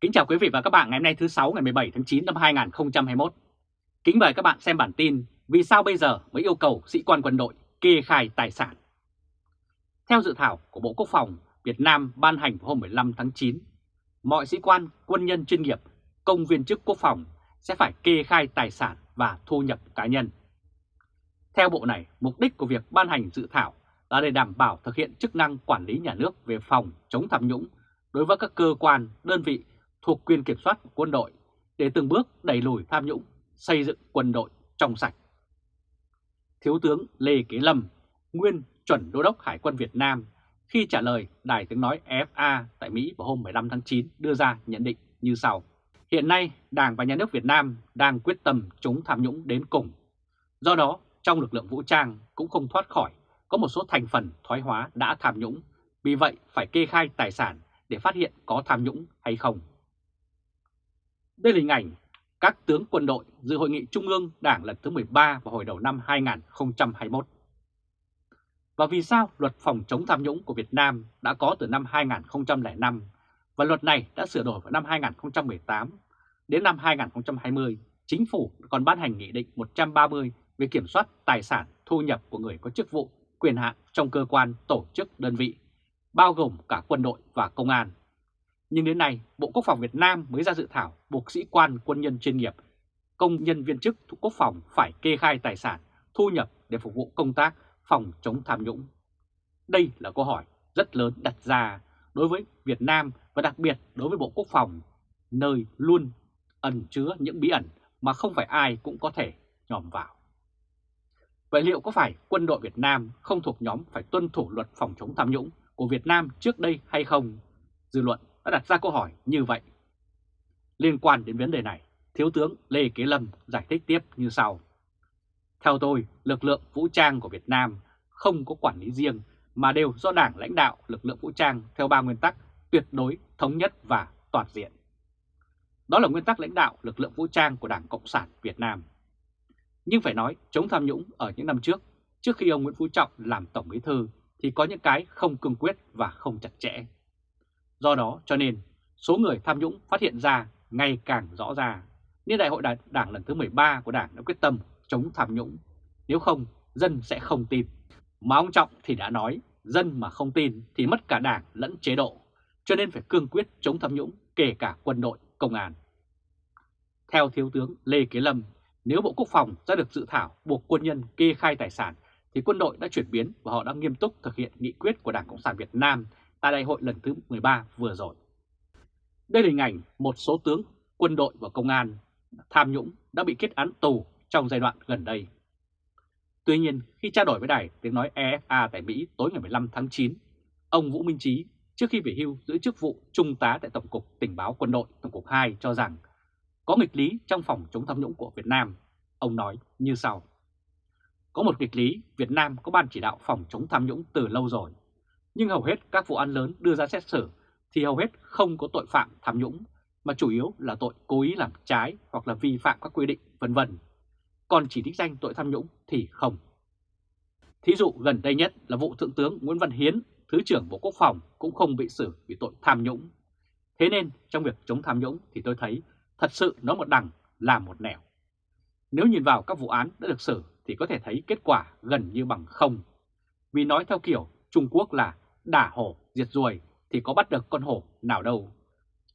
Kính chào quý vị và các bạn ngày hôm nay thứ 6 ngày 17 tháng 9 năm 2021. Kính mời các bạn xem bản tin Vì sao bây giờ mới yêu cầu sĩ quan quân đội kê khai tài sản. Theo dự thảo của Bộ Quốc phòng Việt Nam ban hành hôm 15 tháng 9, mọi sĩ quan, quân nhân chuyên nghiệp, công viên chức quốc phòng sẽ phải kê khai tài sản và thu nhập cá nhân. Theo Bộ này, mục đích của việc ban hành dự thảo là để đảm bảo thực hiện chức năng quản lý nhà nước về phòng chống tham nhũng đối với các cơ quan, đơn vị thuộc quyền kiểm soát của quân đội để từng bước đẩy lùi tham nhũng, xây dựng quân đội trong sạch. Thiếu tướng Lê Kế Lâm, nguyên chuẩn đô đốc Hải quân Việt Nam, khi trả lời Đài tiếng nói FA tại Mỹ vào hôm 15 tháng 9 đưa ra nhận định như sau. Hiện nay, Đảng và Nhà nước Việt Nam đang quyết tâm chống tham nhũng đến cùng. Do đó, trong lực lượng vũ trang cũng không thoát khỏi có một số thành phần thoái hóa đã tham nhũng, vì vậy phải kê khai tài sản để phát hiện có tham nhũng hay không. Đây là hình ảnh các tướng quân đội dự hội nghị Trung ương Đảng lần thứ 13 vào hồi đầu năm 2021. Và vì sao luật phòng chống tham nhũng của Việt Nam đã có từ năm 2005 và luật này đã sửa đổi vào năm 2018. Đến năm 2020, Chính phủ còn ban hành Nghị định 130 về kiểm soát tài sản thu nhập của người có chức vụ, quyền hạn trong cơ quan, tổ chức, đơn vị, bao gồm cả quân đội và công an. Nhưng đến nay, Bộ Quốc phòng Việt Nam mới ra dự thảo buộc sĩ quan quân nhân chuyên nghiệp, công nhân viên chức thuộc quốc phòng phải kê khai tài sản, thu nhập để phục vụ công tác phòng chống tham nhũng. Đây là câu hỏi rất lớn đặt ra đối với Việt Nam và đặc biệt đối với Bộ Quốc phòng, nơi luôn ẩn chứa những bí ẩn mà không phải ai cũng có thể nhòm vào. Vậy liệu có phải quân đội Việt Nam không thuộc nhóm phải tuân thủ luật phòng chống tham nhũng của Việt Nam trước đây hay không? Dư luận đã đặt ra câu hỏi như vậy. Liên quan đến vấn đề này, Thiếu tướng Lê Kế Lâm giải thích tiếp như sau. Theo tôi, lực lượng vũ trang của Việt Nam không có quản lý riêng mà đều do Đảng lãnh đạo lực lượng vũ trang theo ba nguyên tắc tuyệt đối, thống nhất và toàn diện. Đó là nguyên tắc lãnh đạo lực lượng vũ trang của Đảng Cộng sản Việt Nam. Nhưng phải nói chống tham nhũng ở những năm trước, trước khi ông Nguyễn Phú Trọng làm Tổng Bí Thư thì có những cái không cương quyết và không chặt chẽ. Do đó cho nên số người tham nhũng phát hiện ra ngày càng rõ ra, nên Đại hội Đảng lần thứ 13 của Đảng đã quyết tâm chống tham nhũng. Nếu không, dân sẽ không tin. Mà ông Trọng thì đã nói, dân mà không tin thì mất cả đảng lẫn chế độ, cho nên phải cương quyết chống tham nhũng kể cả quân đội, công an. Theo Thiếu tướng Lê Kế Lâm, nếu Bộ Quốc phòng ra được dự thảo buộc quân nhân kê khai tài sản thì quân đội đã chuyển biến và họ đã nghiêm túc thực hiện nghị quyết của Đảng Cộng sản Việt Nam tại đại hội lần thứ 13 vừa rồi. Đây là hình ảnh một số tướng quân đội và công an tham nhũng đã bị kết án tù trong giai đoạn gần đây. Tuy nhiên, khi trao đổi với đài tiếng nói EFA tại Mỹ tối ngày 15 tháng 9, ông Vũ Minh Chí trước khi về hưu giữ chức vụ Trung tá tại Tổng cục Tình báo Quân đội Tổng cục 2 cho rằng có nghịch lý trong phòng chống tham nhũng của Việt Nam. Ông nói như sau. Có một nghịch lý, Việt Nam có ban chỉ đạo phòng chống tham nhũng từ lâu rồi. Nhưng hầu hết các vụ án lớn đưa ra xét xử thì hầu hết không có tội phạm tham nhũng, mà chủ yếu là tội cố ý làm trái hoặc là vi phạm các quy định vân vân. Còn chỉ đích danh tội tham nhũng thì không. Thí dụ gần đây nhất là vụ Thượng tướng Nguyễn Văn Hiến, Thứ trưởng Bộ Quốc phòng cũng không bị xử vì tội tham nhũng. Thế nên trong việc chống tham nhũng thì tôi thấy thật sự nó một đằng là một nẻo. Nếu nhìn vào các vụ án đã được xử thì có thể thấy kết quả gần như bằng không. Vì nói theo kiểu Trung Quốc là đả hổ diệt ruồi thì có bắt được con hổ nào đâu.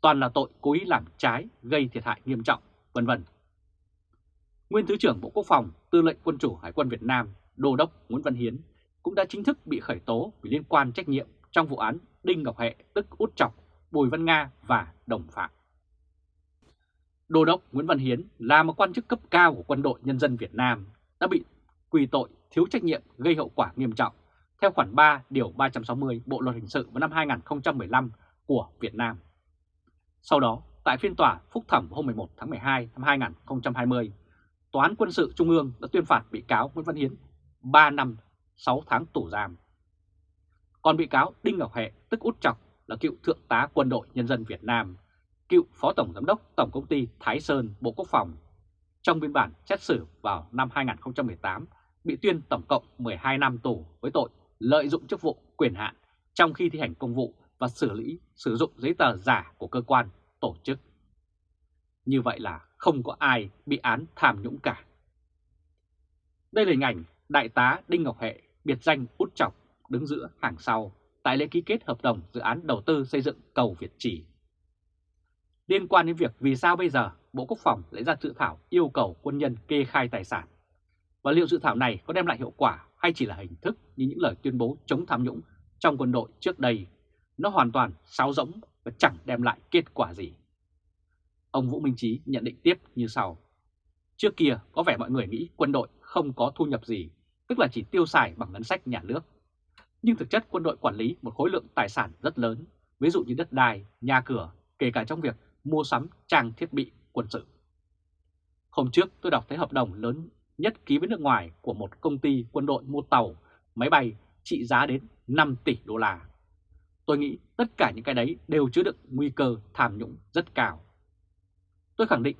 Toàn là tội cố ý làm trái gây thiệt hại nghiêm trọng, vân vân. Nguyên Thứ trưởng Bộ Quốc phòng, Tư lệnh Quân chủ Hải quân Việt Nam, Đô đốc Nguyễn Văn Hiến cũng đã chính thức bị khởi tố vì liên quan trách nhiệm trong vụ án Đinh Ngọc Hệ tức Út Chọc, Bùi Văn Nga và đồng phạm. Đô đốc Nguyễn Văn Hiến là một quan chức cấp cao của quân đội nhân dân Việt Nam đã bị quy tội thiếu trách nhiệm gây hậu quả nghiêm trọng theo khoản 3 điều 360 Bộ luật hình sự vào năm 2015 của Việt Nam. Sau đó, tại phiên tòa phúc thẩm hôm 11 tháng 12 năm 2020, Tòa án quân sự Trung ương đã tuyên phạt bị cáo Nguyễn Văn Hiến 3 năm 6 tháng tù giam. Còn bị cáo Đinh Ngọc Hệ tức Út Chọc là cựu Thượng tá Quân đội Nhân dân Việt Nam, cựu Phó Tổng Giám đốc Tổng Công ty Thái Sơn Bộ Quốc phòng. Trong biên bản xét xử vào năm 2018 bị tuyên tổng cộng 12 năm tù với tội lợi dụng chức vụ quyền hạn trong khi thi hành công vụ và xử lý sử dụng giấy tờ giả của cơ quan tổ chức. Như vậy là không có ai bị án tham nhũng cả. Đây là hình ảnh Đại tá Đinh Ngọc Hệ, biệt danh út chọc, đứng giữa hàng sau tại lễ ký kết hợp đồng dự án đầu tư xây dựng cầu Việt Trì. Liên quan đến việc vì sao bây giờ Bộ Quốc phòng lại ra dự thảo yêu cầu quân nhân kê khai tài sản, và liệu dự thảo này có đem lại hiệu quả hay chỉ là hình thức như những lời tuyên bố chống tham nhũng trong quân đội trước đây, nó hoàn toàn sáo rỗng và chẳng đem lại kết quả gì. Ông Vũ Minh Chí nhận định tiếp như sau. Trước kia có vẻ mọi người nghĩ quân đội không có thu nhập gì, tức là chỉ tiêu xài bằng ngân sách nhà nước. Nhưng thực chất quân đội quản lý một khối lượng tài sản rất lớn, ví dụ như đất đai, nhà cửa, kể cả trong việc mua sắm trang thiết bị quân sự. Hôm trước tôi đọc thấy hợp đồng lớn nhất ký với nước ngoài của một công ty quân đội mua tàu, máy bay trị giá đến 5 tỷ đô la. Tôi nghĩ tất cả những cái đấy đều chứa đựng nguy cơ tham nhũng rất cao. Tôi khẳng định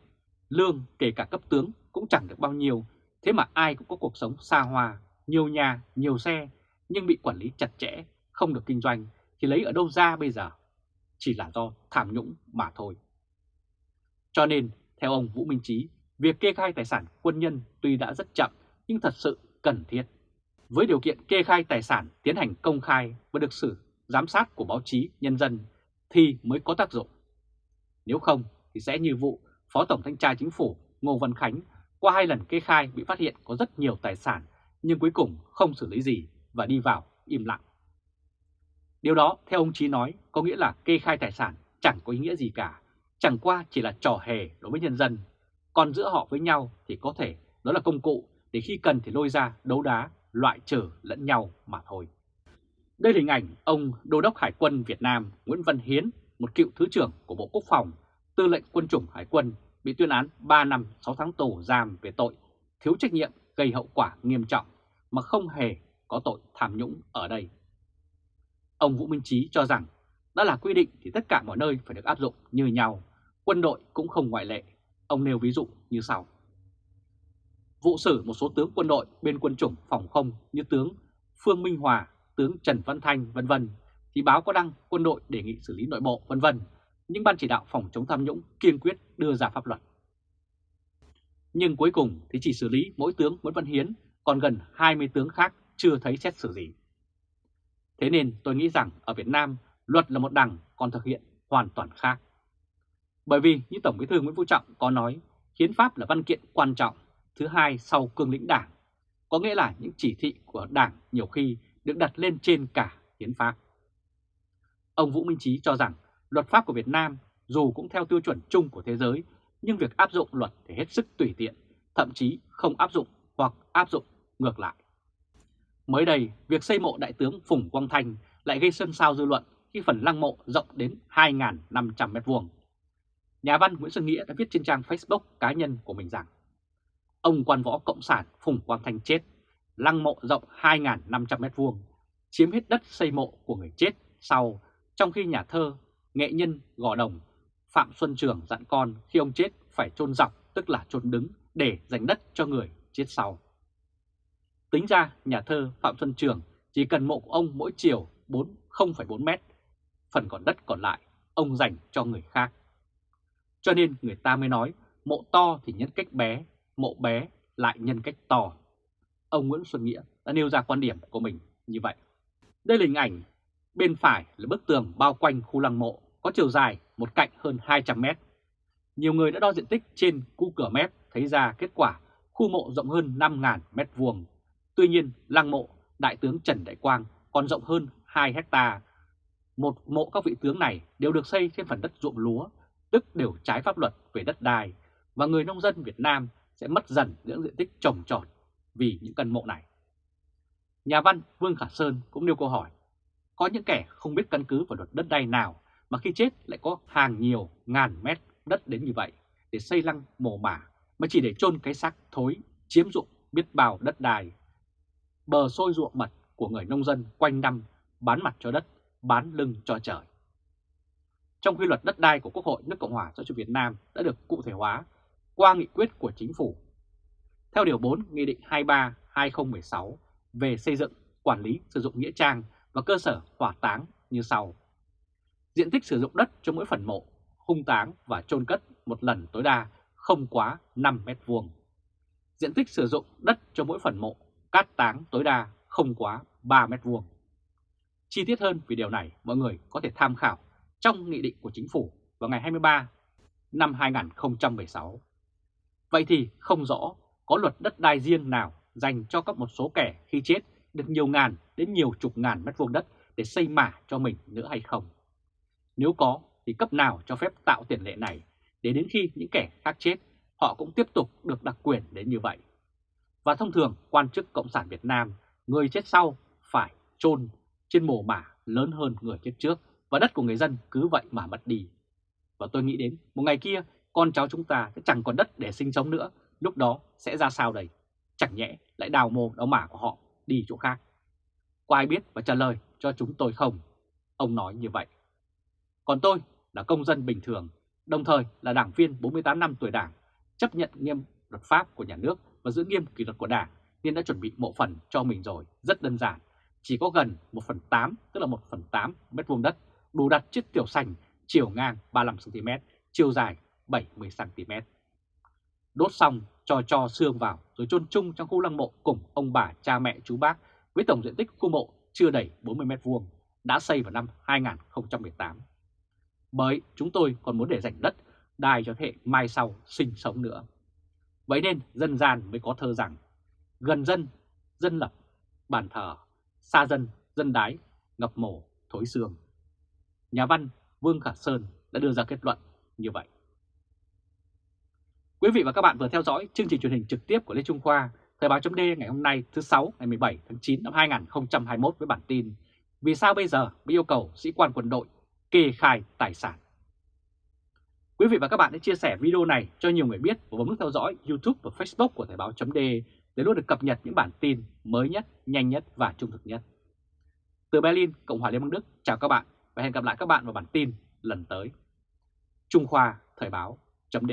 lương kể cả cấp tướng cũng chẳng được bao nhiêu, thế mà ai cũng có cuộc sống xa hoa, nhiều nhà, nhiều xe, nhưng bị quản lý chặt chẽ, không được kinh doanh, thì lấy ở đâu ra bây giờ? Chỉ là do tham nhũng mà thôi. Cho nên, theo ông Vũ Minh Chí, việc kê khai tài sản quân nhân tuy đã rất chậm nhưng thật sự cần thiết. Với điều kiện kê khai tài sản tiến hành công khai và được sự giám sát của báo chí nhân dân thì mới có tác dụng. Nếu không thì sẽ như vụ Phó Tổng Thanh tra Chính phủ Ngô Văn Khánh qua hai lần kê khai bị phát hiện có rất nhiều tài sản nhưng cuối cùng không xử lý gì và đi vào im lặng. Điều đó theo ông Chí nói có nghĩa là kê khai tài sản chẳng có ý nghĩa gì cả, chẳng qua chỉ là trò hề đối với nhân dân. Còn giữa họ với nhau thì có thể đó là công cụ để khi cần thì lôi ra đấu đá, loại trừ lẫn nhau mà thôi. Đây là hình ảnh ông Đô đốc Hải quân Việt Nam Nguyễn Văn Hiến, một cựu Thứ trưởng của Bộ Quốc phòng, tư lệnh quân chủng Hải quân, bị tuyên án 3 năm 6 tháng tù giam về tội thiếu trách nhiệm gây hậu quả nghiêm trọng mà không hề có tội tham nhũng ở đây. Ông Vũ Minh Chí cho rằng đã là quy định thì tất cả mọi nơi phải được áp dụng như nhau, quân đội cũng không ngoại lệ. Ông nêu ví dụ như sau. Vụ xử một số tướng quân đội bên quân chủng phòng không như tướng Phương Minh Hòa, tướng Trần Văn Thanh vân vân thì báo có đăng quân đội đề nghị xử lý nội bộ vân vân, nhưng ban chỉ đạo phòng chống tham nhũng kiên quyết đưa ra pháp luật. Nhưng cuối cùng thì chỉ xử lý mỗi tướng Nguyễn Văn Hiến, còn gần 20 tướng khác chưa thấy xét xử gì. Thế nên tôi nghĩ rằng ở Việt Nam luật là một đằng còn thực hiện hoàn toàn khác. Bởi vì như Tổng Bí thư Nguyễn Phú Trọng có nói, hiến pháp là văn kiện quan trọng thứ hai sau cương lĩnh đảng, có nghĩa là những chỉ thị của đảng nhiều khi được đặt lên trên cả hiến pháp. Ông Vũ Minh Chí cho rằng luật pháp của Việt Nam dù cũng theo tiêu chuẩn chung của thế giới, nhưng việc áp dụng luật thì hết sức tùy tiện, thậm chí không áp dụng hoặc áp dụng ngược lại. Mới đây, việc xây mộ Đại tướng Phùng Quang Thanh lại gây xôn xao dư luận khi phần lăng mộ rộng đến 2.500m2. Nhà văn Nguyễn Xuân Nghĩa đã viết trên trang Facebook cá nhân của mình rằng Ông quan võ Cộng sản Phùng Quang Thanh chết, lăng mộ rộng 2.500m2, chiếm hết đất xây mộ của người chết sau, trong khi nhà thơ, nghệ nhân Gò Đồng, Phạm Xuân Trường dặn con khi ông chết phải chôn dọc tức là chôn đứng để dành đất cho người chết sau. Tính ra nhà thơ Phạm Xuân Trường chỉ cần mộ của ông mỗi chiều 0,4 mét, phần còn đất còn lại ông dành cho người khác. Cho nên người ta mới nói mộ to thì nhân cách bé, mộ bé lại nhân cách to. Ông Nguyễn Xuân Nghĩa đã nêu ra quan điểm của mình như vậy. Đây là hình ảnh, bên phải là bức tường bao quanh khu lăng mộ có chiều dài một cạnh hơn 200 mét. Nhiều người đã đo diện tích trên khu cửa mép thấy ra kết quả khu mộ rộng hơn 5.000 mét vuông Tuy nhiên, lăng mộ Đại tướng Trần Đại Quang còn rộng hơn 2 hecta. Một mộ các vị tướng này đều được xây trên phần đất ruộng lúa, tức đều trái pháp luật về đất đai, và người nông dân Việt Nam sẽ mất dần những diện tích trồng trọt vì những căn mộ này. Nhà văn Vương Khả Sơn cũng nêu câu hỏi, có những kẻ không biết căn cứ vào luật đất đai nào mà khi chết lại có hàng nhiều ngàn mét đất đến như vậy để xây lăng mồ mả mà chỉ để chôn cái xác thối chiếm dụng biết bao đất đai bờ sôi ruộng mật của người nông dân quanh năm bán mặt cho đất, bán lưng cho trời. Trong khi luật đất đai của Quốc hội nước Cộng hòa xã hội Việt Nam đã được cụ thể hóa qua nghị quyết của chính phủ. Theo Điều 4 Nghị định 23-2016 về xây dựng, quản lý, sử dụng nghĩa trang và cơ sở hỏa táng như sau. Diện tích sử dụng đất cho mỗi phần mộ hung táng và chôn cất một lần tối đa không quá 5 mét vuông. Diện tích sử dụng đất cho mỗi phần mộ cát táng tối đa không quá 3 mét vuông. Chi tiết hơn về điều này mọi người có thể tham khảo trong nghị định của chính phủ vào ngày 23 năm 2016. Vậy thì không rõ có luật đất đai riêng nào dành cho các một số kẻ khi chết được nhiều ngàn đến nhiều chục ngàn mét vuông đất để xây mả cho mình nữa hay không? Nếu có thì cấp nào cho phép tạo tiền lệ này để đến khi những kẻ khác chết họ cũng tiếp tục được đặc quyền đến như vậy. Và thông thường quan chức Cộng sản Việt Nam, người chết sau phải chôn trên mồ mả lớn hơn người chết trước và đất của người dân cứ vậy mà mất đi. Và tôi nghĩ đến một ngày kia con cháu chúng ta sẽ chẳng còn đất để sinh sống nữa, lúc đó sẽ ra sao đây? Chẳng nhẽ lại đào mồ đào mả của họ đi chỗ khác. Có ai biết và trả lời cho chúng tôi không? Ông nói như vậy. Còn tôi là công dân bình thường, đồng thời là đảng viên 48 năm tuổi đảng, chấp nhận nghiêm luật pháp của nhà nước và giữ nghiêm kỷ luật của đảng nên đã chuẩn bị mộ phần cho mình rồi, rất đơn giản. Chỉ có gần 1 phần 8, tức là 1 phần 8 mét vuông đất, đủ đặt chiếc tiểu sành chiều ngang 35cm, chiều dài 70cm. Đốt xong cho cho xương vào rồi chôn chung trong khu lăng mộ cùng ông bà cha mẹ chú bác với tổng diện tích khu mộ chưa đầy 40m2 đã xây vào năm 2018. Bởi chúng tôi còn muốn để dành đất đai cho thế hệ mai sau sinh sống nữa. Vậy nên dân gian mới có thơ rằng gần dân, dân lập, bàn thờ, xa dân, dân đái, ngập mổ, thối xương. Nhà văn Vương Khả Sơn đã đưa ra kết luận như vậy. Quý vị và các bạn vừa theo dõi chương trình truyền hình trực tiếp của Lê Trung Khoa, Thời báo chấm ngày hôm nay thứ 6 ngày 17 tháng 9 năm 2021 với bản tin Vì sao bây giờ bị yêu cầu sĩ quan quân đội kê khai tài sản? Quý vị và các bạn hãy chia sẻ video này cho nhiều người biết và bấm nút theo dõi YouTube và Facebook của Thời báo chấm để luôn được cập nhật những bản tin mới nhất, nhanh nhất và trung thực nhất. Từ Berlin, Cộng hòa Liên bang Đức, chào các bạn và hẹn gặp lại các bạn vào bản tin lần tới. Trung Khoa Thời báo chấm